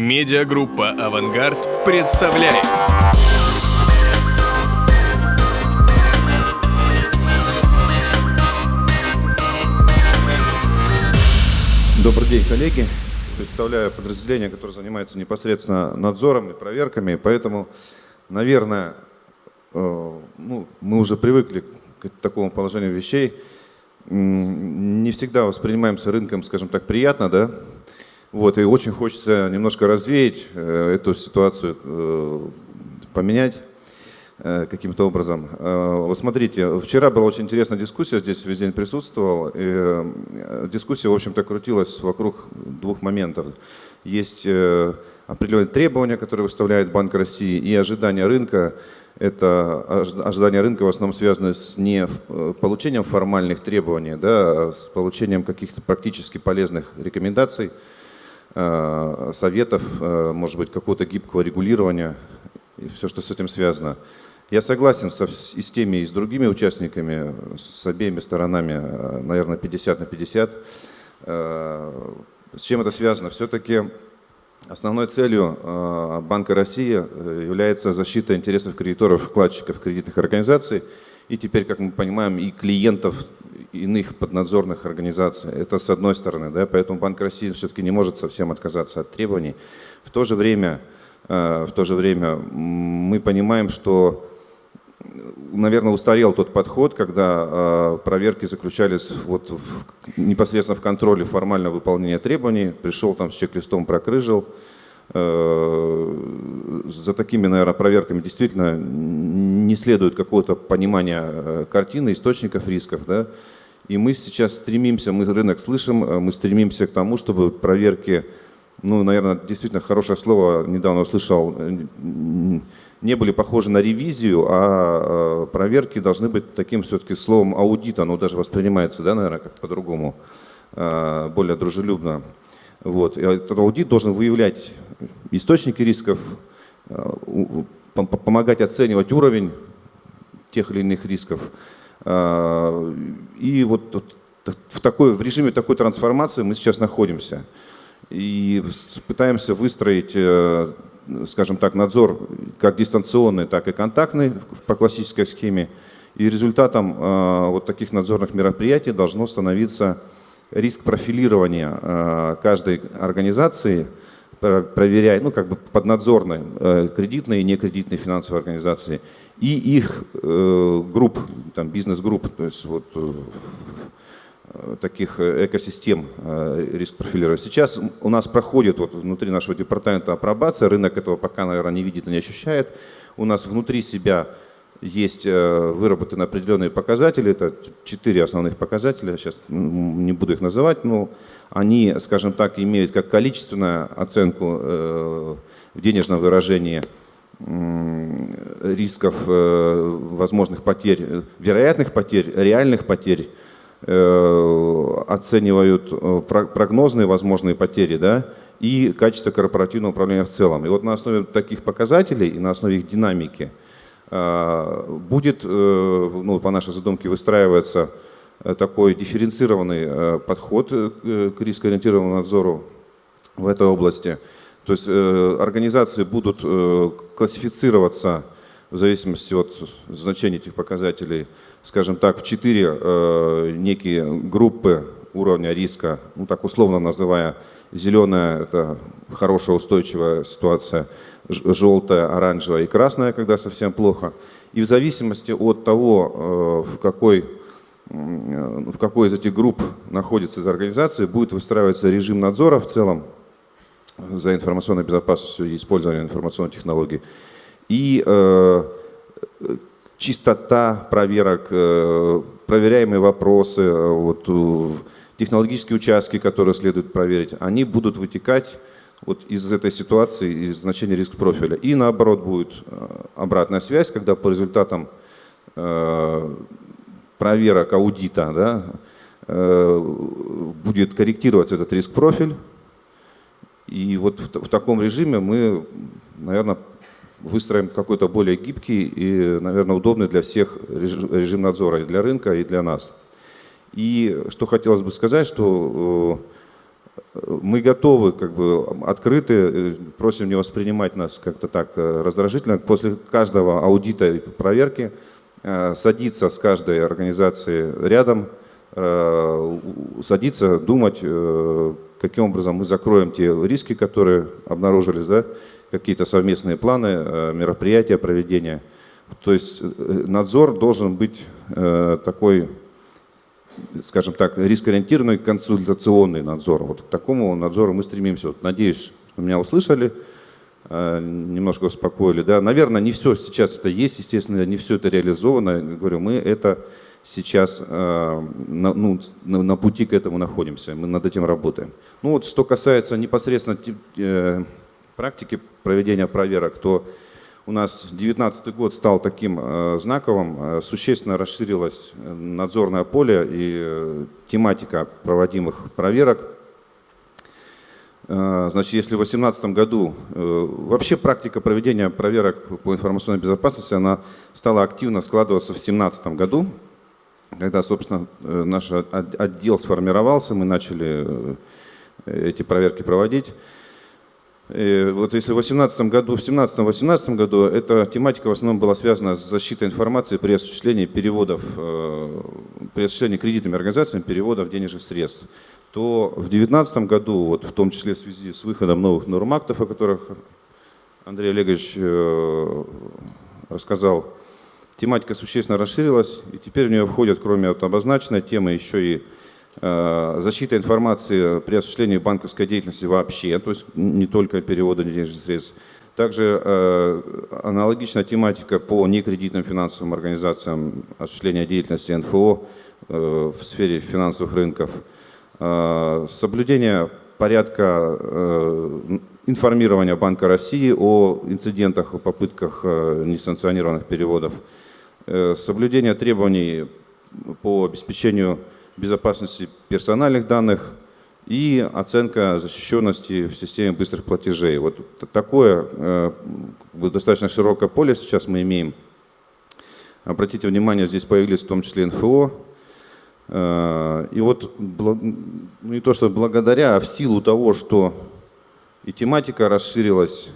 Медиагруппа «Авангард» представляет. Добрый день, коллеги. Представляю подразделение, которое занимается непосредственно надзором и проверками, поэтому, наверное, э, ну, мы уже привыкли к такому положению вещей. Не всегда воспринимаемся рынком, скажем так, приятно, да? Вот, и очень хочется немножко развеять э, эту ситуацию, э, поменять каким-то образом. Вот смотрите, вчера была очень интересная дискуссия, здесь весь день присутствовал. И дискуссия, в общем-то, крутилась вокруг двух моментов. Есть определенные требования, которые выставляет Банк России, и ожидания рынка. Это ожидания рынка в основном связаны с не э, получением формальных требований, да, а с получением каких-то практически полезных рекомендаций, э, советов, э, может быть, какого-то гибкого регулирования и все, что с этим связано. Я согласен со, и с теми, и с другими участниками, с обеими сторонами, наверное, 50 на 50. С чем это связано? Все-таки Основной целью э, Банка России э, является защита интересов кредиторов, вкладчиков кредитных организаций и теперь, как мы понимаем, и клиентов иных поднадзорных организаций. Это с одной стороны, да, поэтому Банк России все-таки не может совсем отказаться от требований. В то же время, э, в то же время мы понимаем, что наверное, устарел тот подход, когда э, проверки заключались вот в, непосредственно в контроле формального выполнения требований. Пришел там с чек-листом, прокрыжил. Э, за такими, наверное, проверками действительно не следует какого-то понимания э, картины, источников рисков. Да? И мы сейчас стремимся, мы рынок слышим, э, мы стремимся к тому, чтобы проверки, ну, наверное, действительно хорошее слово, недавно услышал, э, не были похожи на ревизию, а проверки должны быть таким все-таки словом аудита, оно даже воспринимается, да, наверное, как по-другому, более дружелюбно. Вот. И этот аудит должен выявлять источники рисков, помогать оценивать уровень тех или иных рисков. А, и вот в, такой, в режиме такой трансформации мы сейчас находимся. И пытаемся выстроить э, скажем так, надзор как дистанционный, так и контактный по классической схеме. И результатом э, вот таких надзорных мероприятий должно становиться риск профилирования э, каждой организации, проверяя, ну как бы поднадзорной, э, кредитной и некредитной финансовой организации, и их групп, там бизнес-групп, то есть вот Э, таких э, экосистем э, риск профилировать. Сейчас у нас проходит вот внутри нашего департамента апробация, рынок этого пока, наверное, не видит и не ощущает. У нас внутри себя есть выработаны определенные показатели, это четыре основных показателя, сейчас не буду их называть, но они, скажем так, имеют как количественную оценку в денежном выражении рисков возможных потерь, вероятных потерь, реальных потерь, Э, оценивают э, прогнозные возможные потери да, и качество корпоративного управления в целом. И вот на основе таких показателей и на основе их динамики э, будет, ну, по нашей задумке, выстраиваться такой дифференцированный подход к рискоориентированному надзору в этой области. То есть организации будут классифицироваться в зависимости от значения этих показателей, скажем так, в четыре э, некие группы уровня риска, ну так условно называя, зеленая – это хорошая устойчивая ситуация, желтая, оранжевая и красная, когда совсем плохо. И в зависимости от того, э, в какой, в какой из этих групп находится эта организация, будет выстраиваться режим надзора в целом за информационной безопасностью и использованием информационных технологий и э, чистота проверок, э, проверяемые вопросы, э, вот, технологические участки, которые следует проверить, они будут вытекать вот из этой ситуации, из значения риск профиля. И наоборот будет обратная связь, когда по результатам проверок аудита да, будет корректироваться этот риск профиль. И вот в, в таком режиме мы, наверное, выстроим какой-то более гибкий и, наверное, удобный для всех режим надзора и для рынка, и для нас. И что хотелось бы сказать, что мы готовы, как бы открыты, просим не воспринимать нас как-то так раздражительно. После каждого аудита и проверки садиться с каждой организацией рядом, садиться, думать, каким образом мы закроем те риски, которые обнаружились, да, какие-то совместные планы, э, мероприятия, проведения. То есть э, надзор должен быть э, такой, скажем так, рискоориентированный консультационный надзор. Вот к такому надзору мы стремимся. Вот, надеюсь, что меня услышали, немножко успокоили. Да? Наверное, не все сейчас это есть, естественно, не все это реализовано. Говорю, мы это сейчас на, ну, на пути к этому находимся, мы над этим работаем. Ну вот, что касается непосредственно практики проведения проверок, то у нас 2019 год стал таким э, знаковым, э, существенно расширилось э, надзорное поле и тематика проводимых проверок. Значит, если в 2018 году вообще практика проведения проверок по информационной безопасности, она стала активно складываться в 2017 году, когда, собственно, наш отдел сформировался, мы начали эти проверки проводить. И вот если в 2018 году, в 17-18 году эта тематика в основном была связана с защитой информации при осуществлении переводов, э, при осуществлении кредитными организациями переводов денежных средств, то в 2019 году, вот в том числе в связи с выходом новых норм актов, о которых Андрей Олегович э, рассказал, тематика существенно расширилась, и теперь в нее входят, кроме вот обозначенной темы, еще и Э, защита информации при осуществлении банковской деятельности вообще, то есть не только перевода денежных средств. Также э, аналогичная тематика по некредитным финансовым организациям осуществления деятельности НФО э, в сфере финансовых рынков. Соблюдение порядка информирования Банка России о инцидентах, о попытках несанкционированных переводов. Соблюдение требований по обеспечению безопасности персональных данных и оценка защищенности в системе быстрых платежей. Вот такое э, достаточно широкое поле сейчас мы имеем. Обратите внимание, здесь появились в том числе НФО. Э, и вот ну, не то, что благодаря, а в силу того, что и тематика расширилась,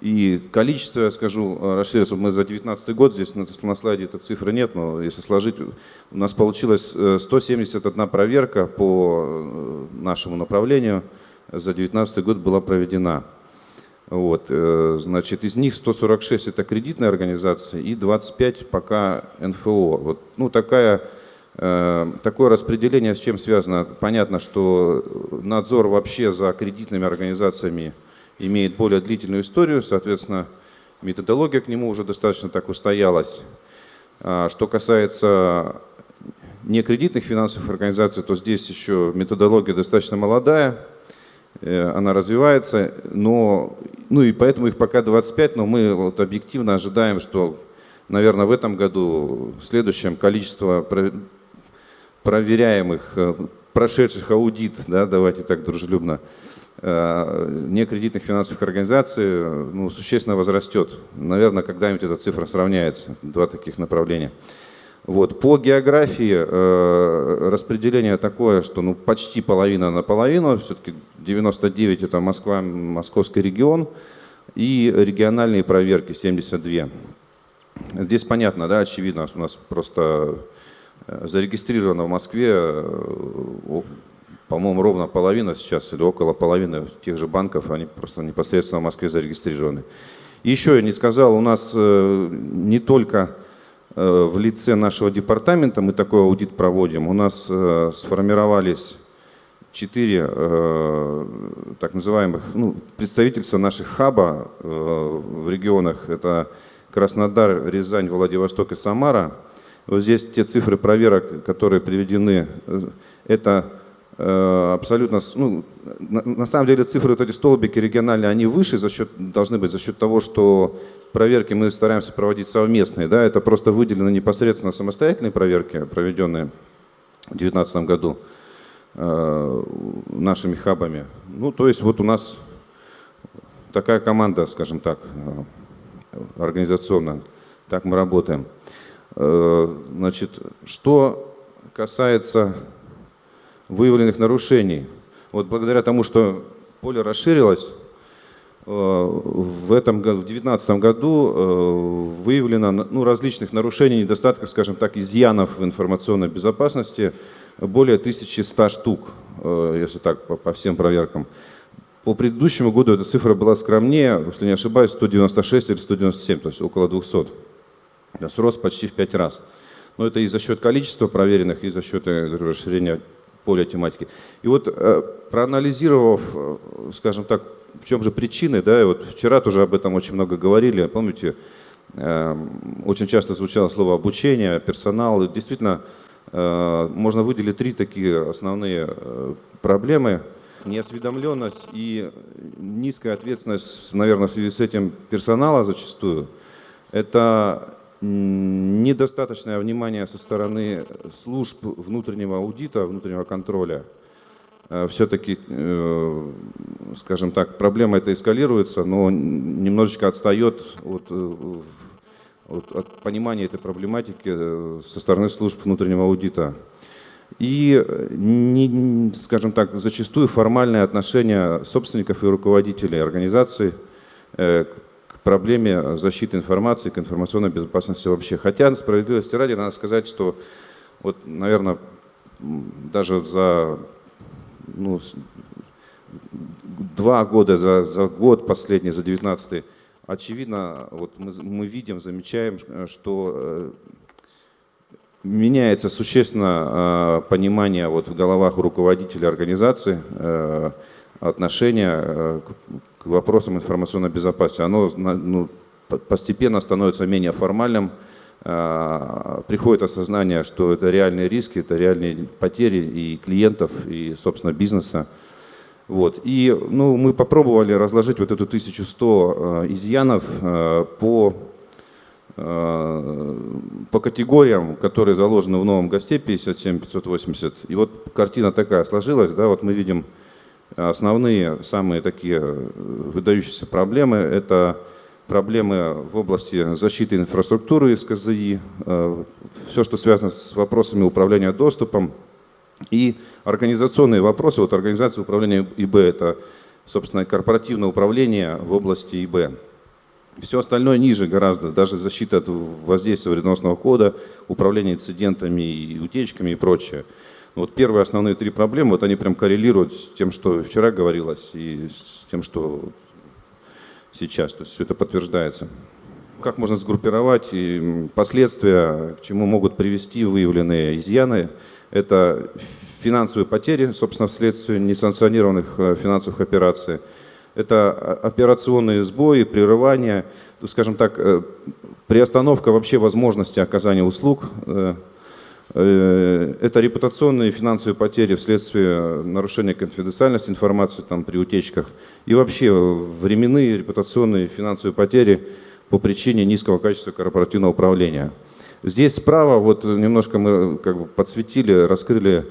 и количество, я скажу, расширилось. Мы за 2019 год, здесь на, на слайде этой цифры нет, но если сложить, у нас получилось 171 э, проверка по э, нашему направлению за 2019 год была проведена. Вот, э, значит, из них 146 это кредитные организации и 25 пока НФО. Вот, ну, такая, такое распределение с чем связано? Понятно, что надзор вообще за кредитными организациями – имеет более длительную историю, соответственно, методология к нему уже достаточно так устоялась. А, что касается некредитных финансовых организаций, то здесь еще методология достаточно молодая, э, она развивается, но, ну и поэтому их пока 25, но мы вот объективно ожидаем, что, наверное, в этом году, в следующем количество проверяемых, э, прошедших аудит, да, давайте так дружелюбно, некредитных финансовых организаций ну, существенно возрастет. Наверное, когда-нибудь эта цифра сравняется. Два таких направления. Вот. По географии э, распределение такое, что ну, почти половина на половину, все-таки 99 это Москва, московский регион, и региональные проверки 72. Здесь понятно, да, очевидно, у нас просто э, зарегистрировано в Москве по-моему, ровно половина сейчас, или около половины тех же банков, они просто непосредственно в Москве зарегистрированы. И еще я не сказал, у нас э, не только э, в лице нашего департамента мы такой аудит проводим, у нас э, сформировались четыре так называемых ну, представительства наших хаба в регионах. Это Краснодар, Рязань, Владивосток и Самара. Вот здесь те цифры проверок, которые приведены, это абсолютно, ну, на, на самом деле цифры, вот эти столбики региональные, они выше за счет, должны быть за счет того, что проверки мы стараемся проводить совместные, да, это просто выделено непосредственно самостоятельные проверки, проведенные в 2019 году э, нашими хабами. Ну, то есть вот у нас такая команда, скажем так, э, организационная, так мы работаем. Э, значит, что касается выявленных нарушений. Вот благодаря тому, что поле расширилось, э, в этом году, в 2019 году э, выявлено ну, различных нарушений, недостатков, скажем так, изъянов в информационной безопасности более 1100 штук, э, если так, по, по всем проверкам. По предыдущему году эта цифра была скромнее, если не ошибаюсь, 196 или 197, то есть около 200. То есть рост почти в 5 раз. Но это и за счет количества проверенных, и за счет расширения поля тематики. И вот проанализировав, скажем так, в чем же причины, да, и вот вчера тоже об этом очень много говорили, помните, эм, очень часто звучало слово обучение, персонал. Действительно, э, можно выделить три такие основные э, проблемы. Неосведомленность и низкая ответственность, наверное, в связи с этим персонала зачастую. Это недостаточное внимание со стороны служб внутреннего аудита, внутреннего контроля – Э, все-таки, э, скажем так, проблема эта эскалируется, но немножечко отстает от, э, от, от понимания этой проблематики со стороны служб внутреннего аудита. И, не, скажем так, зачастую формальное отношение собственников и руководителей организаций к проблеме защиты информации, к информационной безопасности вообще. Хотя, справедливости ради, надо сказать, что, вот, наверное, даже за ну, два года, за, за год последний, за 19 очевидно, вот мы, мы видим, замечаем, что э, меняется существенно э, понимание вот в головах руководителей организации э, отношения к вопросам информационной безопасности. Оно ну, постепенно становится менее формальным, а, приходит осознание, что это реальные риски, это реальные потери и клиентов, и, собственно, бизнеса. Вот. И ну, мы попробовали разложить вот эту 1100 а, изъянов а, по, по категориям, которые заложены в новом ГОСТе 57580. И вот картина такая сложилась. Да, вот мы видим основные, самые такие выдающиеся проблемы. Это проблемы в области защиты инфраструктуры из КЗИ, э, все, что связано с вопросами управления доступом и организационные вопросы. Вот организация управления ИБ – это, собственно, корпоративное управление в области ИБ. Все остальное ниже гораздо, даже защита от воздействия вредоносного кода, управление инцидентами и утечками и прочее. Вот первые основные три проблемы, вот они прям коррелируют с тем, что вчера говорилось, и с тем, что сейчас. То есть все это подтверждается. Как можно сгруппировать и последствия, к чему могут привести выявленные изъяны? Это финансовые потери, собственно, вследствие несанкционированных э, финансовых операций. Это операционные сбои, прерывания, скажем так, э, приостановка вообще возможности оказания услуг э, Э, это репутационные и финансовые потери вследствие нарушения конфиденциальности информации там, при утечках. И вообще временные репутационные и финансовые потери по причине низкого качества корпоративного управления. Здесь справа вот немножко мы как бы подсветили, раскрыли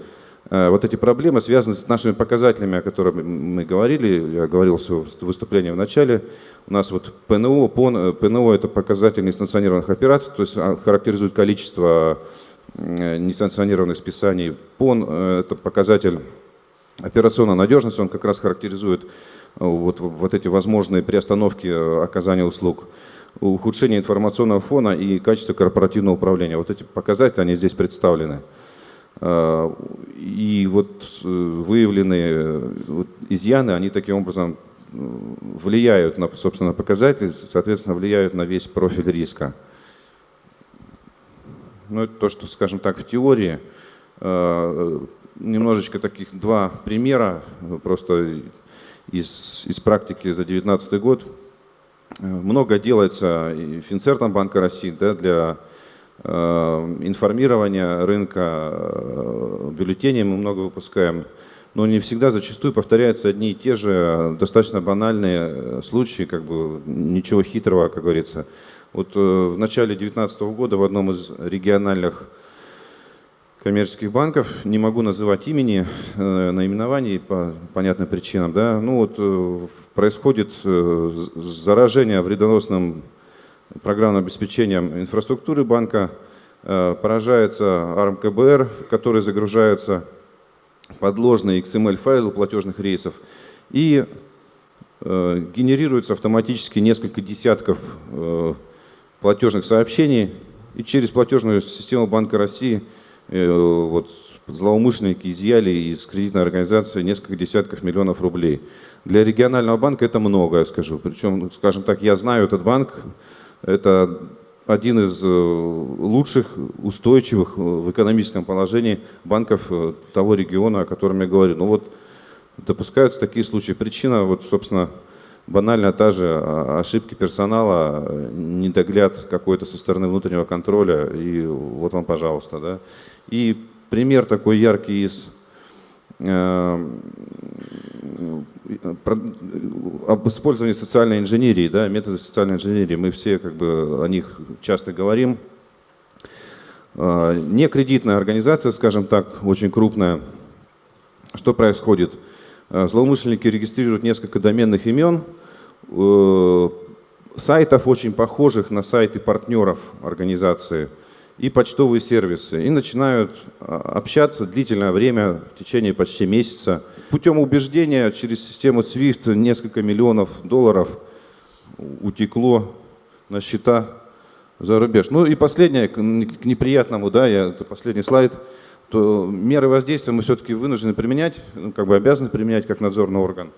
э, вот эти проблемы, связанные с нашими показателями, о которых мы говорили. Я говорил в выступлении в начале. У нас вот ПНО, ПОН, ПНО это показатель несанкционированных операций, то есть а, характеризует количество Э, несанкционированных списаний. ПОН э, – это показатель операционной надежности, он как раз характеризует э, вот, вот эти возможные приостановки оказания услуг, ухудшение информационного фона и качество корпоративного управления. Вот эти показатели, они здесь представлены. И вот выявленные изъяны, они таким образом влияют на, собственно, показатели, соответственно, влияют на весь профиль риска. Ну, это то, что, скажем так, в теории. Э, немножечко таких два примера, просто из, из практики за 2019 год. Э, много делается и Финцертом Банка России да, для э, информирования рынка бюллетеней мы много выпускаем, но не всегда, зачастую повторяются одни и те же достаточно банальные случаи, как бы ничего хитрого, как говорится. Вот э, в начале 2019 года в одном из региональных коммерческих банков, не могу называть имени, э, наименований по понятным причинам, да, ну вот э, происходит заражение вредоносным программным обеспечением инфраструктуры банка, поражается АРМ КБР, в который загружаются подложные XML-файлы платежных рейсов и э, генерируется автоматически несколько десятков э, платежных сообщений, и через платежную систему Банка России э, вот, злоумышленники изъяли из кредитной организации несколько десятков миллионов рублей. Для регионального банка это много, я скажу. Причем, скажем так, я знаю этот банк, это один из э, лучших, устойчивых э, в экономическом положении банков э, того региона, о котором я говорю. Ну вот допускаются такие случаи. Причина, вот, собственно, банально та же а, ошибки персонала, недогляд какой-то со стороны внутреннего контроля, и вот вам, пожалуйста. Да. И пример такой яркий из об использовании социальной инженерии, да, методы социальной инженерии, мы все как бы о них часто говорим. А, не кредитная организация, скажем так, очень крупная. Что происходит? А, злоумышленники регистрируют несколько доменных имен, э, сайтов очень похожих на сайты партнеров организации – и почтовые сервисы, и начинают а, общаться длительное время, в течение почти месяца. Путем убеждения через систему SWIFT несколько миллионов долларов утекло на счета за рубеж. Ну и последнее, к неприятному, да, я, это последний слайд, то меры воздействия мы все-таки вынуждены применять, ну, как бы обязаны применять как надзорный орган.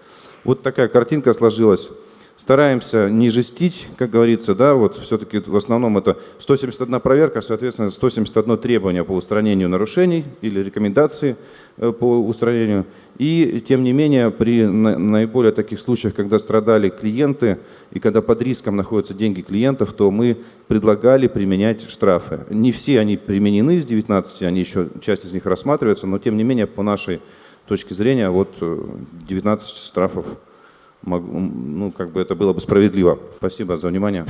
Вот такая картинка сложилась. Стараемся не жестить, как говорится, да, вот все-таки в основном это 171 проверка, соответственно, 171 требование по устранению нарушений или рекомендации э, по устранению. И, тем не менее, при наиболее таких случаях, когда страдали клиенты и когда под риском находятся деньги клиентов, то мы предлагали применять штрафы. Не все они применены из 19, они еще, часть из них рассматривается, но, тем не менее, по нашей точке зрения, вот 19 э, штрафов ну, как бы это было бы справедливо. Спасибо за внимание.